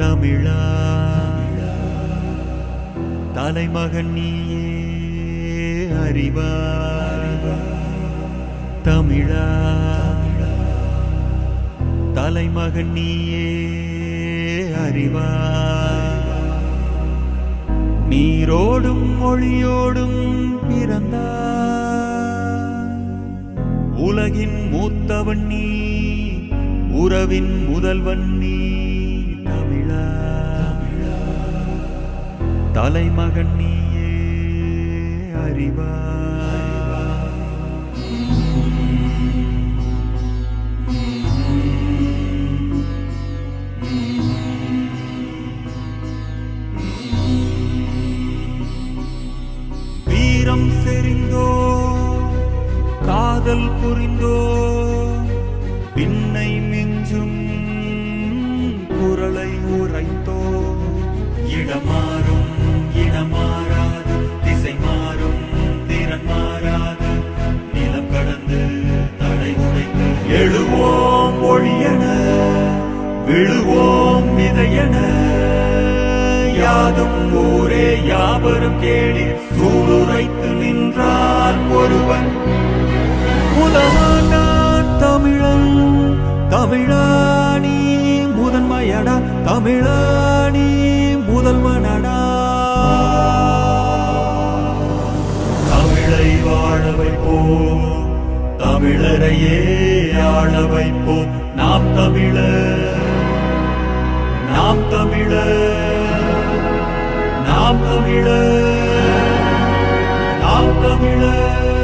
தமிழா. தலைமகன் நீயே அறிவா. தமிழா. தலைமகன் நீயே அறிவா. நீரோடும் மொழியோடும் பிறந்தா. உலகின் மூத்தவன் நீ உறவின் முதல்வன் நீ. தலைமகன் நீயே அறிவா. வீரம் செறிந்தோ காதல் புரிந்தோ பின்னை மிஞ்சும் குரலை உரைத்தோ இடமா விழுவோம் விதையன. யாதும் ஊரே யாவரும் கேளி சூளுரைத்து நின்றார் ஒருவன். முதலாண்டான் தமிழன் தமிழாணி முதன்மையடா தமிழாணி முதல்வனடா. தமிழை வாழ வைப்போம் தமிழரையே ஆள வைப்போம் நாம் தமிழர். நாம் தமிழர் நாம் தமிழர் நாம் தமிழர்